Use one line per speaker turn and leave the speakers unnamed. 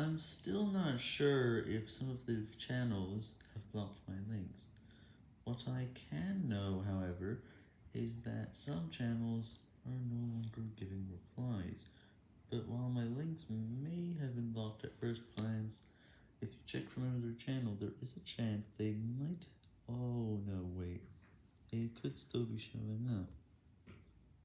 I'm still not sure if some of the channels have blocked my links. What I can know, however, is that some channels are no longer giving replies, but while my links may have been blocked at first glance, if you check from another channel, there is a chance they might... Oh no, wait, they could still be showing up.